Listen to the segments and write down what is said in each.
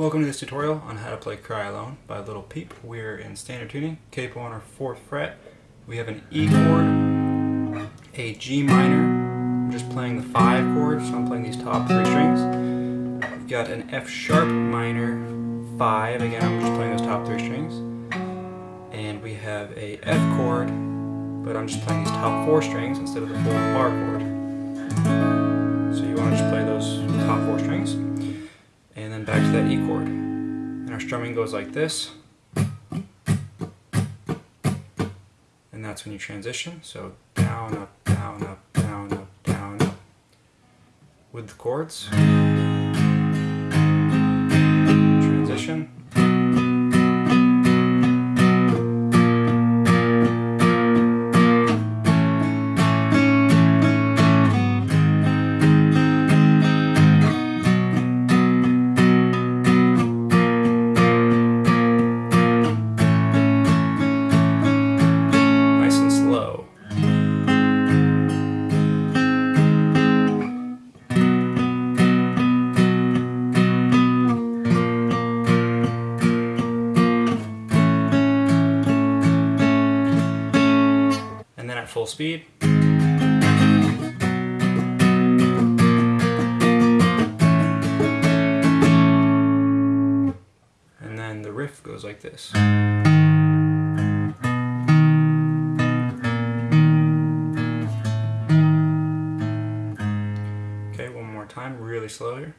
Welcome to this tutorial on how to play Cry Alone by Lil Peep. We're in standard tuning, capo on our 4th fret. We have an E chord, a G minor, I'm just playing the 5 chord, so I'm playing these top 3 strings. We've got an F sharp minor 5, again I'm just playing those top 3 strings. And we have a F chord, but I'm just playing these top 4 strings instead of the full bar chord. Back to that E chord. And our strumming goes like this. And that's when you transition. So down, up, down, up, down, up, down, up. With the chords. At full speed. And then the riff goes like this. Okay, one more time, really slow here.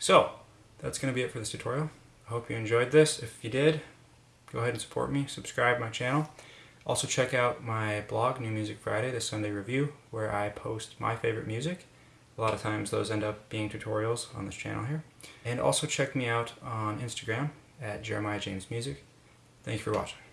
So, that's going to be it for this tutorial. I hope you enjoyed this. If you did, go ahead and support me, subscribe my channel. Also check out my blog, New Music Friday, the Sunday Review, where I post my favorite music. A lot of times those end up being tutorials on this channel here. And also check me out on Instagram at Jeremiah James Music. Thank you for watching.